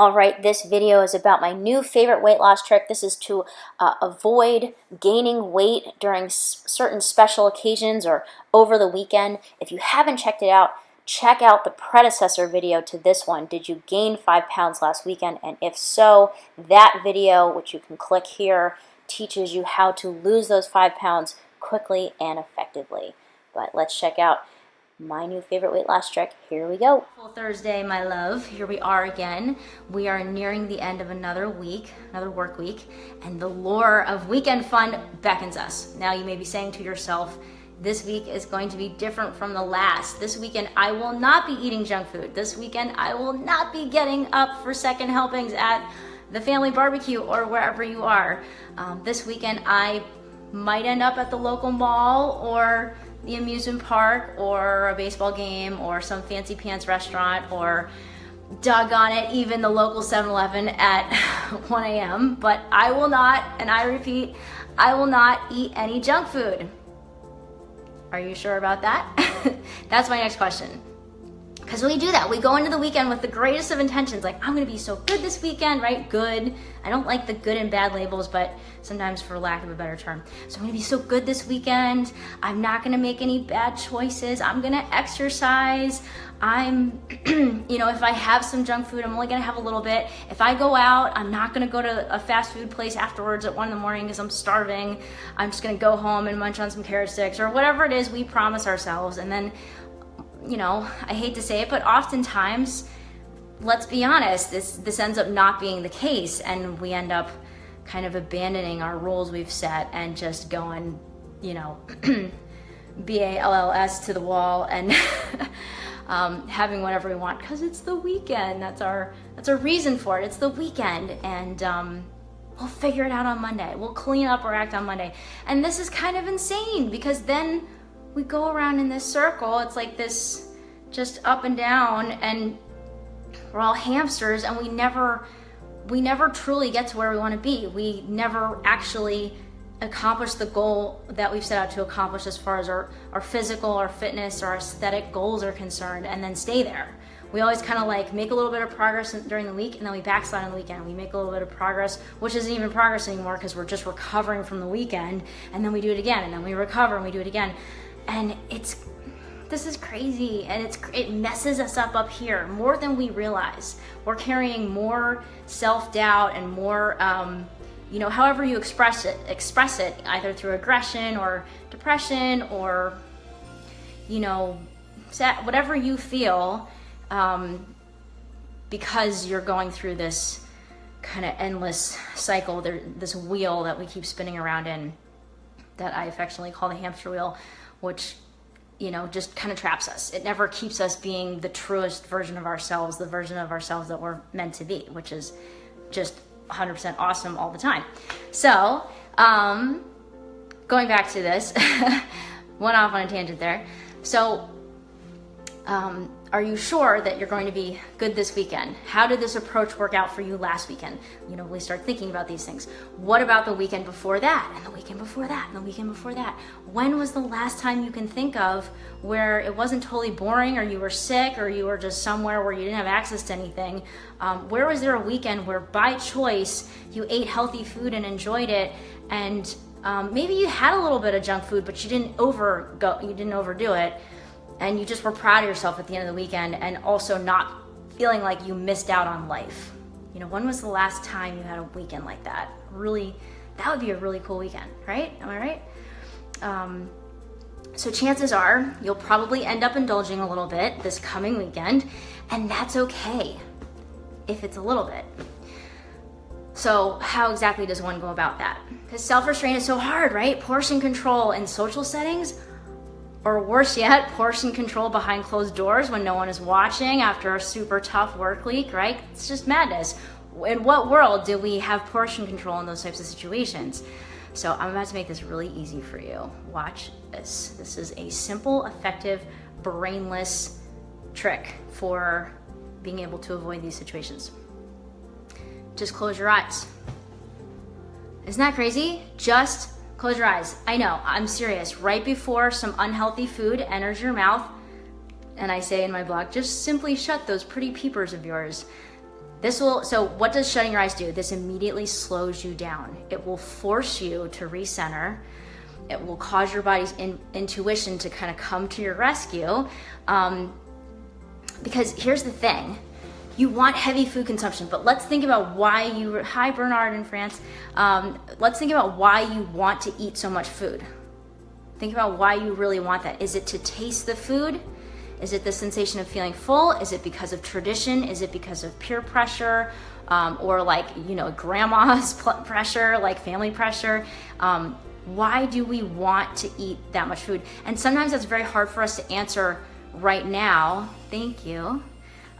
All right, this video is about my new favorite weight loss trick. This is to uh, avoid gaining weight during certain special occasions or over the weekend. If you haven't checked it out, check out the predecessor video to this one. Did you gain five pounds last weekend? And if so, that video, which you can click here, teaches you how to lose those five pounds quickly and effectively. But let's check out my new favorite weight loss trick. Here we go. Thursday, my love. Here we are again. We are nearing the end of another week, another work week, and the lure of weekend fun beckons us. Now you may be saying to yourself, this week is going to be different from the last. This weekend, I will not be eating junk food. This weekend, I will not be getting up for second helpings at the family barbecue or wherever you are. Um, this weekend, I might end up at the local mall or the amusement park or a baseball game or some fancy pants restaurant or doggone it, even the local 7-Eleven at 1 a.m. But I will not, and I repeat, I will not eat any junk food. Are you sure about that? That's my next question. Because we do that. We go into the weekend with the greatest of intentions, like, I'm gonna be so good this weekend, right? Good. I don't like the good and bad labels, but sometimes for lack of a better term. So I'm gonna be so good this weekend. I'm not gonna make any bad choices. I'm gonna exercise. I'm, you know, if I have some junk food, I'm only gonna have a little bit. If I go out, I'm not gonna go to a fast food place afterwards at one in the morning because I'm starving. I'm just gonna go home and munch on some carrot sticks or whatever it is we promise ourselves. And then you know, I hate to say it, but oftentimes, let's be honest, this, this ends up not being the case and we end up kind of abandoning our rules we've set and just going, you know, B-A-L-L-S to the wall and um, having whatever we want because it's the weekend. That's our, that's our reason for it. It's the weekend and um, we'll figure it out on Monday. We'll clean up our act on Monday. And this is kind of insane because then we go around in this circle. It's like this just up and down and we're all hamsters and we never we never truly get to where we want to be. We never actually accomplish the goal that we've set out to accomplish as far as our, our physical, our fitness, our aesthetic goals are concerned and then stay there. We always kind of like make a little bit of progress during the week and then we backslide on the weekend. We make a little bit of progress, which isn't even progress anymore because we're just recovering from the weekend and then we do it again and then we recover and we do it again and it's this is crazy and it's it messes us up up here more than we realize. We're carrying more self-doubt and more um, you know however you express it express it either through aggression or depression or you know whatever you feel um, because you're going through this kind of endless cycle there, this wheel that we keep spinning around in that I affectionately call the hamster wheel which you know just kind of traps us. It never keeps us being the truest version of ourselves the version of ourselves that we're meant to be which is just 100% awesome all the time. So um going back to this went off on a tangent there. So um are you sure that you're going to be good this weekend? How did this approach work out for you last weekend? You know, we start thinking about these things. What about the weekend before that? And the weekend before that? And the weekend before that? When was the last time you can think of where it wasn't totally boring or you were sick or you were just somewhere where you didn't have access to anything? Um, where was there a weekend where by choice you ate healthy food and enjoyed it and um, maybe you had a little bit of junk food, but you didn't over go, you didn't overdo it and you just were proud of yourself at the end of the weekend and also not feeling like you missed out on life. You know, when was the last time you had a weekend like that? Really, that would be a really cool weekend, right? Am I right? Um, so chances are you'll probably end up indulging a little bit this coming weekend, and that's okay if it's a little bit. So how exactly does one go about that? Because self-restraint is so hard, right? Portion control in social settings, or worse yet, portion control behind closed doors when no one is watching after a super tough work week, right? It's just madness. In what world do we have portion control in those types of situations? So I'm about to make this really easy for you. Watch this. This is a simple, effective, brainless trick for being able to avoid these situations. Just close your eyes. Isn't that crazy? Just Close your eyes. I know, I'm serious. Right before some unhealthy food enters your mouth, and I say in my blog, just simply shut those pretty peepers of yours. this will, so what does shutting your eyes do? This immediately slows you down. It will force you to recenter. It will cause your body's in, intuition to kind of come to your rescue. Um, because here's the thing you want heavy food consumption, but let's think about why you, hi Bernard in France, um, let's think about why you want to eat so much food. Think about why you really want that. Is it to taste the food? Is it the sensation of feeling full? Is it because of tradition? Is it because of peer pressure? Um, or like, you know, grandma's pressure, like family pressure? Um, why do we want to eat that much food? And sometimes that's very hard for us to answer right now. Thank you.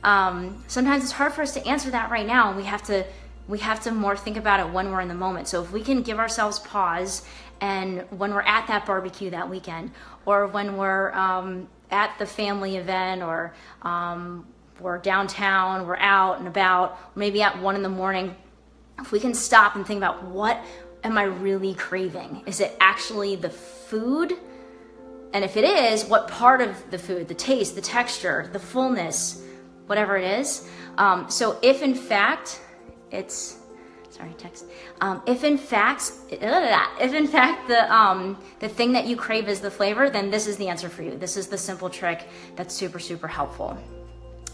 Um, sometimes it's hard for us to answer that right now, and we have to we have to more think about it when we're in the moment. So if we can give ourselves pause, and when we're at that barbecue that weekend, or when we're um, at the family event or um, we're downtown, we're out and about, maybe at one in the morning, if we can stop and think about what am I really craving? Is it actually the food? And if it is, what part of the food, the taste, the texture, the fullness, whatever it is. Um, so if in fact it's sorry, text. Um, if in fact, if in fact the um, the thing that you crave is the flavor, then this is the answer for you. This is the simple trick that's super super helpful.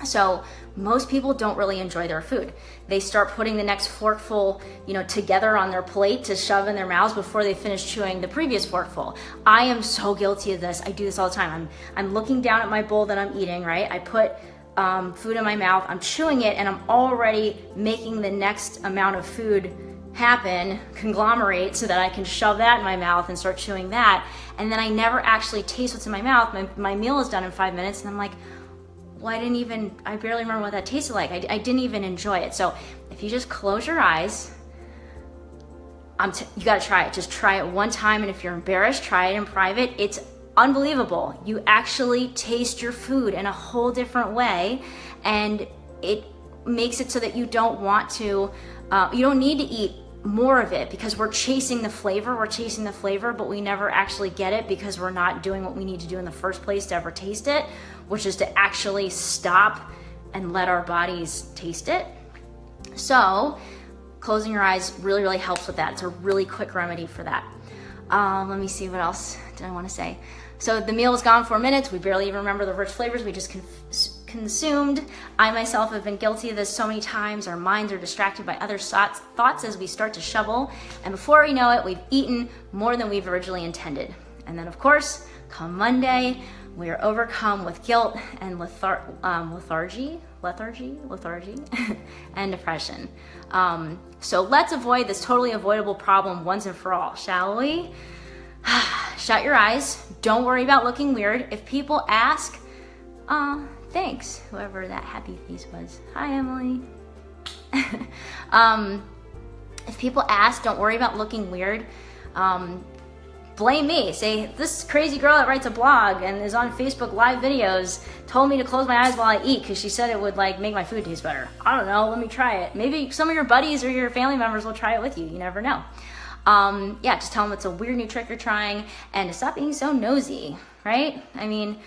So most people don't really enjoy their food. They start putting the next forkful, you know, together on their plate to shove in their mouths before they finish chewing the previous forkful. I am so guilty of this. I do this all the time. I'm I'm looking down at my bowl that I'm eating, right? I put um, food in my mouth, I'm chewing it, and I'm already making the next amount of food happen, conglomerate, so that I can shove that in my mouth and start chewing that. And then I never actually taste what's in my mouth. My, my meal is done in five minutes, and I'm like, well, I didn't even, I barely remember what that tasted like. I, I didn't even enjoy it. So if you just close your eyes, I'm you gotta try it. Just try it one time, and if you're embarrassed, try it in private. It's unbelievable. You actually taste your food in a whole different way, and it makes it so that you don't want to, uh, you don't need to eat more of it because we're chasing the flavor, we're chasing the flavor, but we never actually get it because we're not doing what we need to do in the first place to ever taste it, which is to actually stop and let our bodies taste it. So, closing your eyes really, really helps with that. It's a really quick remedy for that. Um, let me see what else did I want to say. So the meal is gone four minutes. We barely even remember the rich flavors we just consumed. I myself have been guilty of this so many times. Our minds are distracted by other thoughts, thoughts as we start to shovel. And before we know it, we've eaten more than we've originally intended. And then, of course, come Monday, we are overcome with guilt and lethar- um, lethargy, lethargy, lethargy, and depression. Um, so let's avoid this totally avoidable problem once and for all, shall we? Shut your eyes. Don't worry about looking weird. If people ask, uh, thanks, whoever that happy face was. Hi, Emily. um, if people ask, don't worry about looking weird. Um, blame me. Say, this crazy girl that writes a blog and is on Facebook live videos told me to close my eyes while I eat because she said it would like make my food taste better. I don't know. Let me try it. Maybe some of your buddies or your family members will try it with you. You never know um, yeah, just tell them it's a weird new trick you're trying and to stop being so nosy, right? I mean,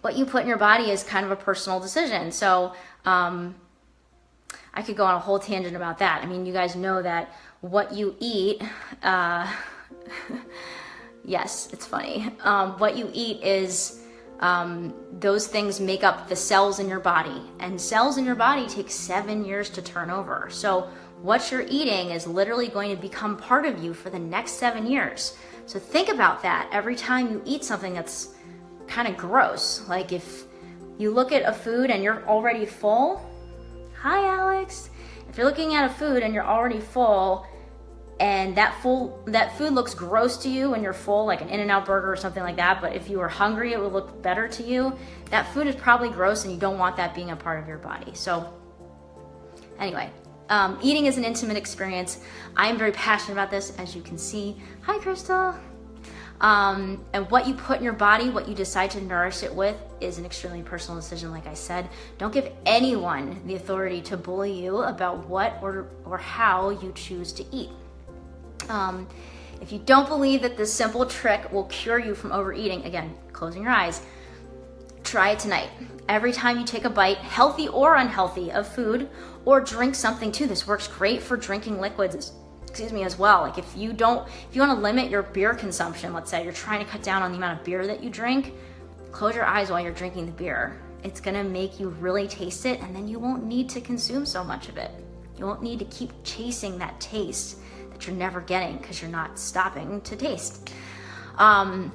what you put in your body is kind of a personal decision. So, um, I could go on a whole tangent about that. I mean, you guys know that what you eat, uh, yes, it's funny. Um, what you eat is um, those things make up the cells in your body, and cells in your body take seven years to turn over. So, what you're eating is literally going to become part of you for the next seven years. So think about that every time you eat something that's kind of gross. Like if you look at a food and you're already full, hi Alex. If you're looking at a food and you're already full and that full that food looks gross to you when you're full, like an In-N-Out burger or something like that, but if you were hungry it would look better to you, that food is probably gross and you don't want that being a part of your body. So anyway, um, eating is an intimate experience. I am very passionate about this, as you can see. Hi, Crystal. Um, and what you put in your body, what you decide to nourish it with, is an extremely personal decision, like I said. Don't give anyone the authority to bully you about what or, or how you choose to eat. Um, if you don't believe that this simple trick will cure you from overeating, again, closing your eyes, try it tonight. Every time you take a bite, healthy or unhealthy, of food, or drink something too. This works great for drinking liquids, excuse me, as well. Like if you don't, if you want to limit your beer consumption, let's say you're trying to cut down on the amount of beer that you drink, close your eyes while you're drinking the beer. It's gonna make you really taste it, and then you won't need to consume so much of it. You won't need to keep chasing that taste that you're never getting because you're not stopping to taste. Um,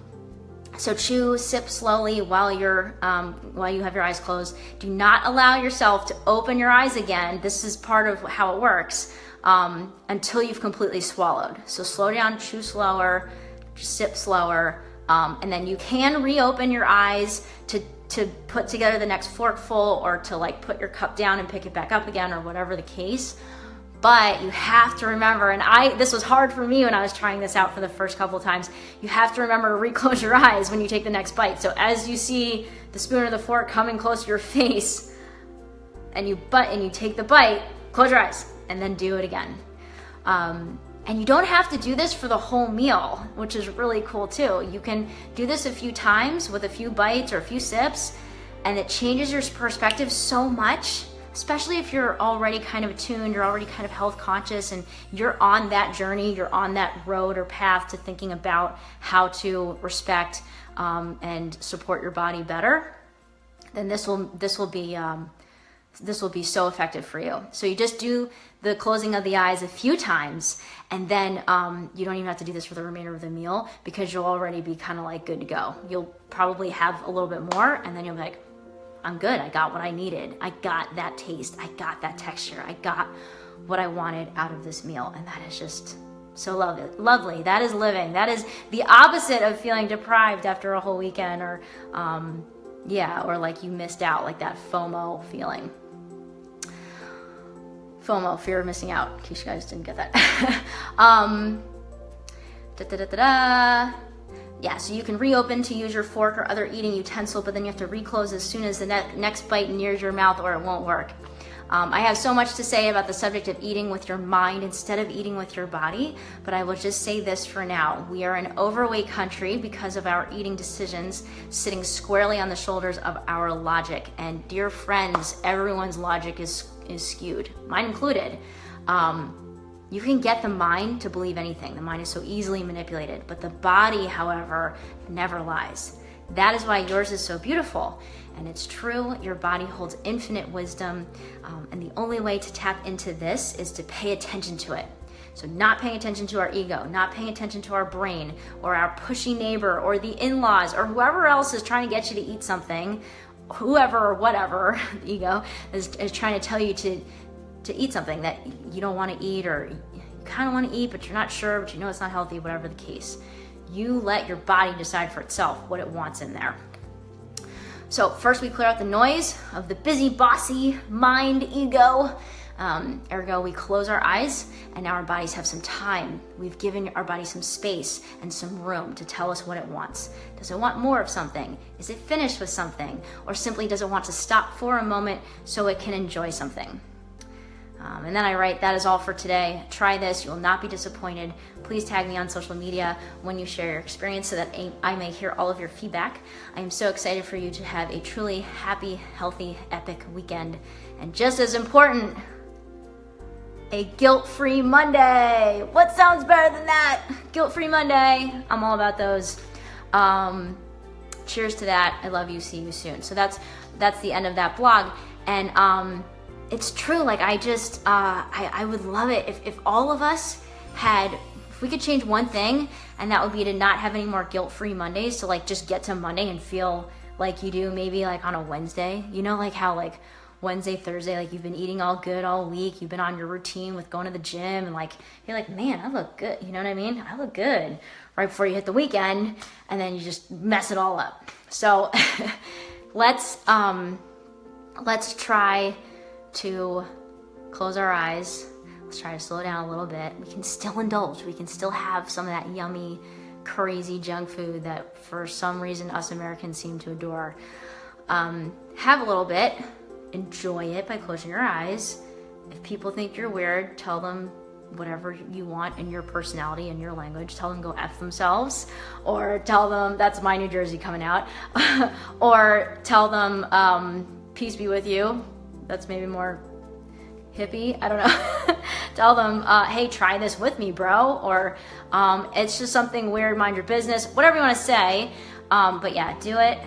so chew, sip slowly while you're um, while you have your eyes closed. Do not allow yourself to open your eyes again. This is part of how it works um, until you've completely swallowed. So slow down, chew slower, sip slower, um, and then you can reopen your eyes to to put together the next forkful or to like put your cup down and pick it back up again or whatever the case but you have to remember and i this was hard for me when i was trying this out for the first couple times you have to remember to reclose your eyes when you take the next bite so as you see the spoon or the fork coming close to your face and you butt and you take the bite close your eyes and then do it again um, and you don't have to do this for the whole meal, which is really cool too. You can do this a few times with a few bites or a few sips, and it changes your perspective so much especially if you're already kind of attuned, you're already kind of health conscious, and you're on that journey, you're on that road or path to thinking about how to respect um, and support your body better, then this will this will be um, this will be so effective for you. So you just do the closing of the eyes a few times, and then um, you don't even have to do this for the remainder of the meal because you'll already be kind of like good to go. You'll probably have a little bit more, and then you'll be like, I'm good. I got what I needed. I got that taste. I got that texture. I got what I wanted out of this meal. And that is just so lovely. Lovely. That is living. That is the opposite of feeling deprived after a whole weekend or, um, yeah, or like you missed out, like that FOMO feeling. FOMO, fear of missing out, in case you guys didn't get that. um, da da da da da yeah, so you can reopen to use your fork or other eating utensil, but then you have to reclose as soon as the ne next bite nears your mouth or it won't work. Um, I have so much to say about the subject of eating with your mind instead of eating with your body, but I will just say this for now. We are an overweight country because of our eating decisions sitting squarely on the shoulders of our logic. And dear friends, everyone's logic is, is skewed, mine included. Um, you can get the mind to believe anything. The mind is so easily manipulated, but the body, however, never lies. That is why yours is so beautiful. And it's true, your body holds infinite wisdom. Um, and the only way to tap into this is to pay attention to it. So, not paying attention to our ego, not paying attention to our brain or our pushy neighbor or the in laws or whoever else is trying to get you to eat something, whoever or whatever, the ego, is, is trying to tell you to to eat something that you don't want to eat or you kind of want to eat but you're not sure but you know it's not healthy whatever the case. You let your body decide for itself what it wants in there. So first we clear out the noise of the busy bossy mind ego. Um, ergo we close our eyes and now our bodies have some time. We've given our body some space and some room to tell us what it wants. Does it want more of something? Is it finished with something? Or simply does it want to stop for a moment so it can enjoy something um, and then I write, that is all for today. Try this, you will not be disappointed. Please tag me on social media when you share your experience so that I may hear all of your feedback. I am so excited for you to have a truly happy, healthy, epic weekend. And just as important, a guilt free Monday. What sounds better than that? Guilt free Monday. I'm all about those. Um, cheers to that. I love you. See you soon. So that's that's the end of that blog. And um, it's true. Like I just, uh, I, I would love it if, if all of us had, if we could change one thing, and that would be to not have any more guilt-free Mondays. To like just get to Monday and feel like you do maybe like on a Wednesday. You know, like how like Wednesday, Thursday, like you've been eating all good all week. You've been on your routine with going to the gym, and like you're like, man, I look good. You know what I mean? I look good right before you hit the weekend, and then you just mess it all up. So let's um, let's try to close our eyes. Let's try to slow down a little bit. We can still indulge. We can still have some of that yummy, crazy junk food that for some reason us Americans seem to adore. Um, have a little bit. Enjoy it by closing your eyes. If people think you're weird, tell them whatever you want in your personality and your language. Tell them go F themselves, or tell them that's my New Jersey coming out, or tell them um, peace be with you. That's maybe more hippie. I don't know. tell them, uh, hey, try this with me, bro, or um, it's just something weird, mind your business, whatever you want to say. Um, but yeah, do it,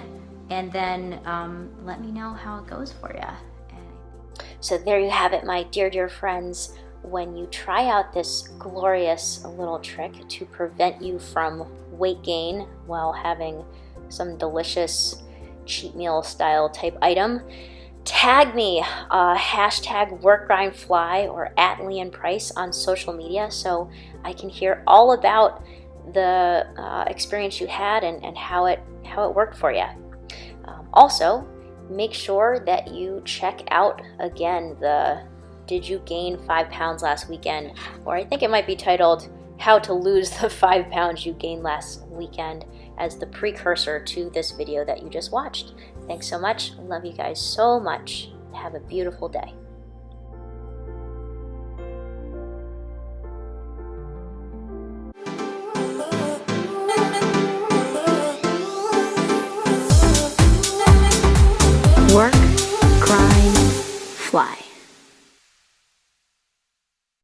and then um, let me know how it goes for you. So there you have it, my dear, dear friends. When you try out this glorious little trick to prevent you from weight gain while having some delicious cheat meal style type item, tag me, uh, hashtag workgrindfly or at Leanne Price on social media so I can hear all about the uh, experience you had and, and how it how it worked for you. Um, also, make sure that you check out again the Did You Gain Five Pounds Last Weekend? Or I think it might be titled How to Lose the Five Pounds You Gained Last Weekend as the precursor to this video that you just watched. Thanks so much. Love you guys so much. Have a beautiful day. Work, grind, fly.